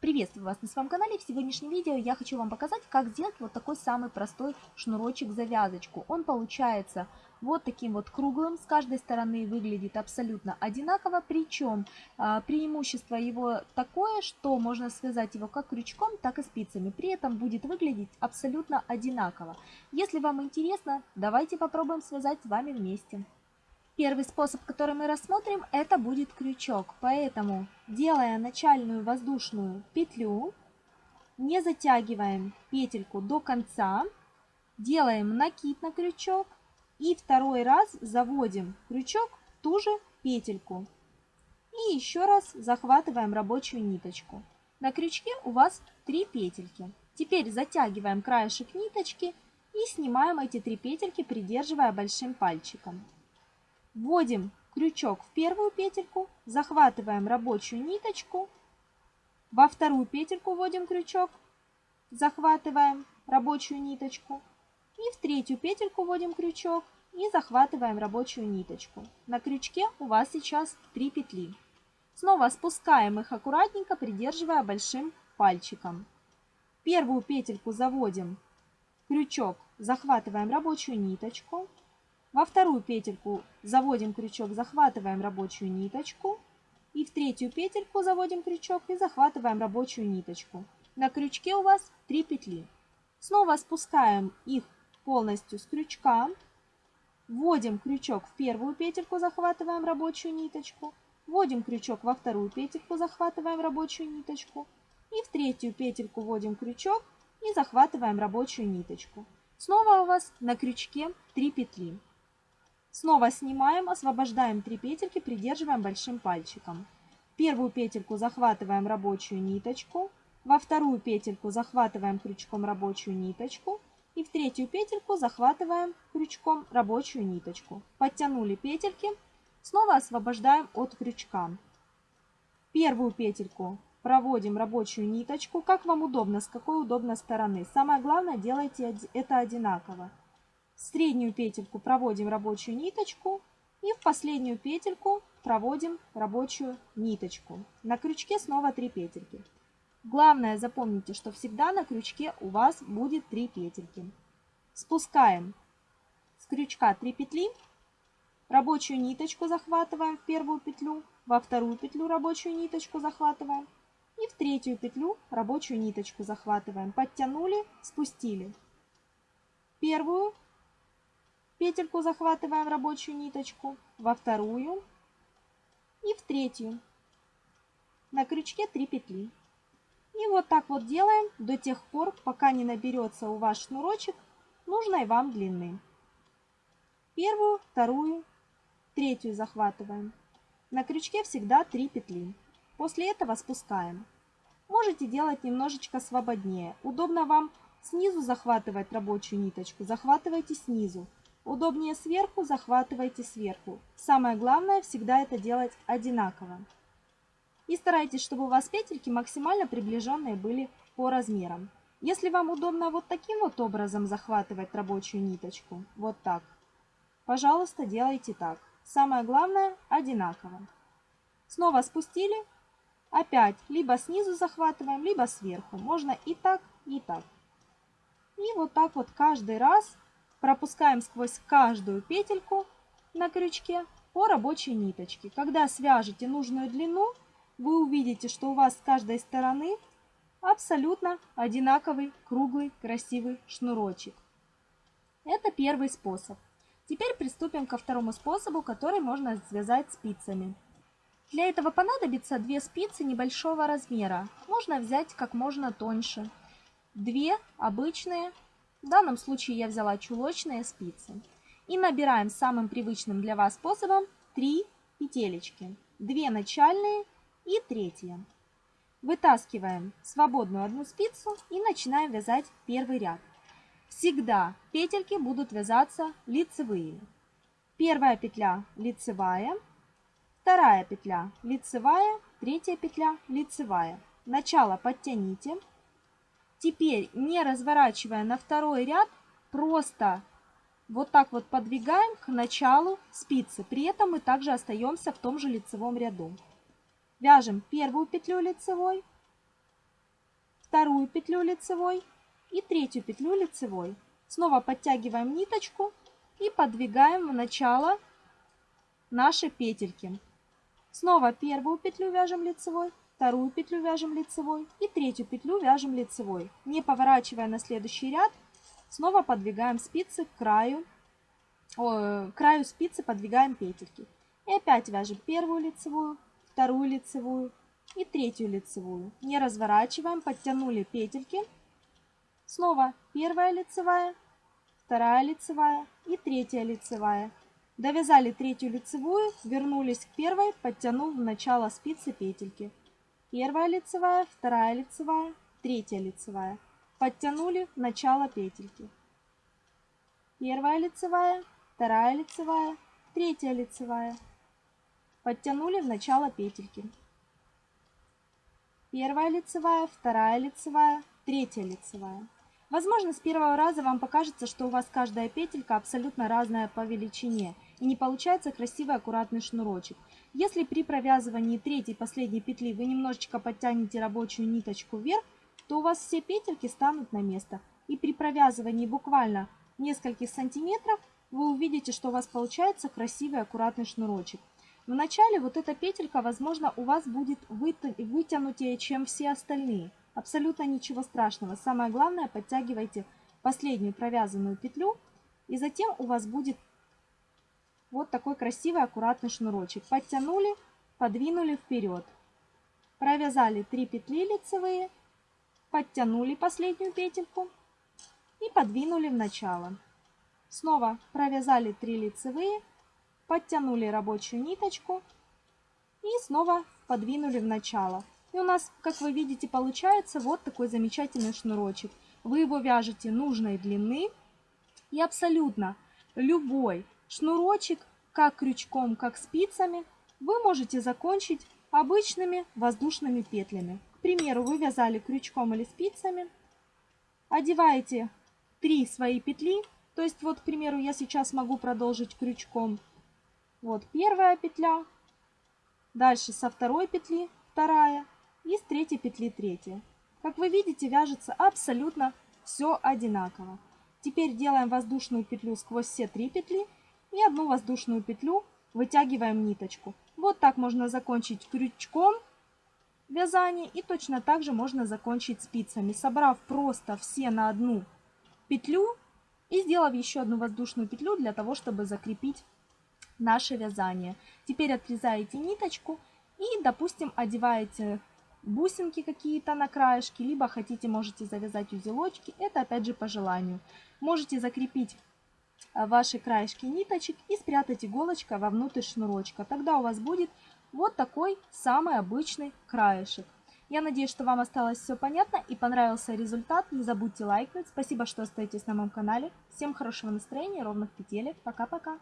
Приветствую вас на своем канале. В сегодняшнем видео я хочу вам показать, как сделать вот такой самый простой шнурочек-завязочку. Он получается вот таким вот круглым, с каждой стороны выглядит абсолютно одинаково, причем а, преимущество его такое, что можно связать его как крючком, так и спицами. При этом будет выглядеть абсолютно одинаково. Если вам интересно, давайте попробуем связать с вами вместе. Первый способ, который мы рассмотрим, это будет крючок. Поэтому, делая начальную воздушную петлю, не затягиваем петельку до конца, делаем накид на крючок и второй раз заводим крючок в ту же петельку. И еще раз захватываем рабочую ниточку. На крючке у вас 3 петельки. Теперь затягиваем краешек ниточки и снимаем эти три петельки, придерживая большим пальчиком. Вводим крючок в первую петельку, захватываем рабочую ниточку, во вторую петельку вводим крючок, захватываем рабочую ниточку и в третью петельку вводим крючок и захватываем рабочую ниточку. На крючке у вас сейчас 3 петли. Снова спускаем их аккуратненько, придерживая большим пальчиком. Первую петельку заводим крючок, захватываем рабочую ниточку, во вторую петельку заводим крючок, захватываем рабочую ниточку. И в третью петельку заводим крючок и захватываем рабочую ниточку. На крючке у вас 3 петли. Снова спускаем их полностью с крючка. Вводим крючок в первую петельку, захватываем рабочую ниточку. Вводим крючок во вторую петельку, захватываем рабочую ниточку. И в третью петельку вводим крючок и захватываем рабочую ниточку. Снова у вас на крючке 3 петли. Снова снимаем, освобождаем 3 петельки, придерживаем большим пальчиком. Первую петельку захватываем рабочую ниточку, во вторую петельку захватываем крючком рабочую ниточку и в третью петельку захватываем крючком рабочую ниточку. Подтянули петельки, снова освобождаем от крючка. Первую петельку проводим рабочую ниточку, как вам удобно, с какой удобно стороны. Самое главное, делайте это одинаково среднюю петельку проводим рабочую ниточку и в последнюю петельку проводим рабочую ниточку. На крючке снова 3 петельки. Главное запомните, что всегда на крючке у вас будет 3 петельки. Спускаем с крючка 3 петли, рабочую ниточку захватываем в первую петлю, во вторую петлю рабочую ниточку захватываем и в третью петлю рабочую ниточку захватываем. Подтянули, спустили. Первую петельку захватываем рабочую ниточку, во вторую и в третью. На крючке 3 петли. И вот так вот делаем до тех пор, пока не наберется у вас шнурочек нужной вам длины. Первую, вторую, третью захватываем. На крючке всегда 3 петли. После этого спускаем. Можете делать немножечко свободнее. Удобно вам снизу захватывать рабочую ниточку, захватывайте снизу. Удобнее сверху, захватывайте сверху. Самое главное всегда это делать одинаково. И старайтесь, чтобы у вас петельки максимально приближенные были по размерам. Если вам удобно вот таким вот образом захватывать рабочую ниточку, вот так, пожалуйста, делайте так. Самое главное одинаково. Снова спустили, опять либо снизу захватываем, либо сверху. Можно и так, и так. И вот так вот каждый раз пропускаем сквозь каждую петельку на крючке по рабочей ниточке. Когда свяжете нужную длину, вы увидите, что у вас с каждой стороны абсолютно одинаковый круглый красивый шнурочек. Это первый способ. Теперь приступим ко второму способу, который можно связать спицами. Для этого понадобится две спицы небольшого размера. Можно взять как можно тоньше. Две обычные в данном случае я взяла чулочные спицы. И набираем самым привычным для вас способом 3 петелечки. 2 начальные и третья. Вытаскиваем свободную одну спицу и начинаем вязать первый ряд. Всегда петельки будут вязаться лицевые. Первая петля лицевая, вторая петля лицевая, третья петля лицевая. Начало подтяните, Теперь, не разворачивая на второй ряд, просто вот так вот подвигаем к началу спицы. При этом мы также остаемся в том же лицевом ряду. Вяжем первую петлю лицевой, вторую петлю лицевой и третью петлю лицевой. Снова подтягиваем ниточку и подвигаем в начало наши петельки. Снова первую петлю вяжем лицевой, вторую петлю вяжем лицевой и третью петлю вяжем лицевой. Не поворачивая на следующий ряд, снова подвигаем спицы к краю, о, к краю спицы подвигаем петельки. И опять вяжем первую лицевую, вторую лицевую и третью лицевую. Не разворачиваем, подтянули петельки. Снова первая лицевая, вторая лицевая и третья лицевая. Довязали третью лицевую, вернулись к первой, подтянув в начало спицы петельки. Первая лицевая, вторая лицевая, третья лицевая. Подтянули начало петельки. Первая лицевая, вторая лицевая, третья лицевая. Подтянули в начало петельки. Первая лицевая, вторая лицевая, третья лицевая. Возможно, с первого раза вам покажется, что у вас каждая петелька абсолютно разная по величине и не получается красивый аккуратный шнурочек. Если при провязывании третьей последней петли вы немножечко подтянете рабочую ниточку вверх, то у вас все петельки станут на место. И при провязывании буквально нескольких сантиметров вы увидите, что у вас получается красивый аккуратный шнурочек. В начале вот эта петелька, возможно, у вас будет вытянутее, чем все остальные. Абсолютно ничего страшного. Самое главное, подтягивайте последнюю провязанную петлю, и затем у вас будет вот такой красивый аккуратный шнурочек. Подтянули, подвинули вперед. Провязали 3 петли лицевые, подтянули последнюю петельку и подвинули в начало. Снова провязали 3 лицевые, подтянули рабочую ниточку и снова подвинули в начало. И у нас, как вы видите, получается вот такой замечательный шнурочек. Вы его вяжете нужной длины и абсолютно любой шнурочек, как крючком, как спицами, вы можете закончить обычными воздушными петлями. К примеру, вы вязали крючком или спицами, одеваете 3 свои петли, то есть вот, к примеру, я сейчас могу продолжить крючком. Вот первая петля, дальше со второй петли вторая, и с третьей петли третья. Как вы видите, вяжется абсолютно все одинаково. Теперь делаем воздушную петлю сквозь все три петли и одну воздушную петлю вытягиваем ниточку. Вот так можно закончить крючком вязание и точно так же можно закончить спицами, собрав просто все на одну петлю и сделав еще одну воздушную петлю для того, чтобы закрепить наше вязание. Теперь отрезаете ниточку и, допустим, одеваете бусинки какие-то на краешке, либо хотите, можете завязать узелочки. Это опять же по желанию. Можете закрепить ваши краешки ниточек и спрятать иголочкой вовнутрь шнурочка. Тогда у вас будет вот такой самый обычный краешек. Я надеюсь, что вам осталось все понятно и понравился результат. Не забудьте лайкнуть. Спасибо, что остаетесь на моем канале. Всем хорошего настроения, ровных петелек. Пока-пока.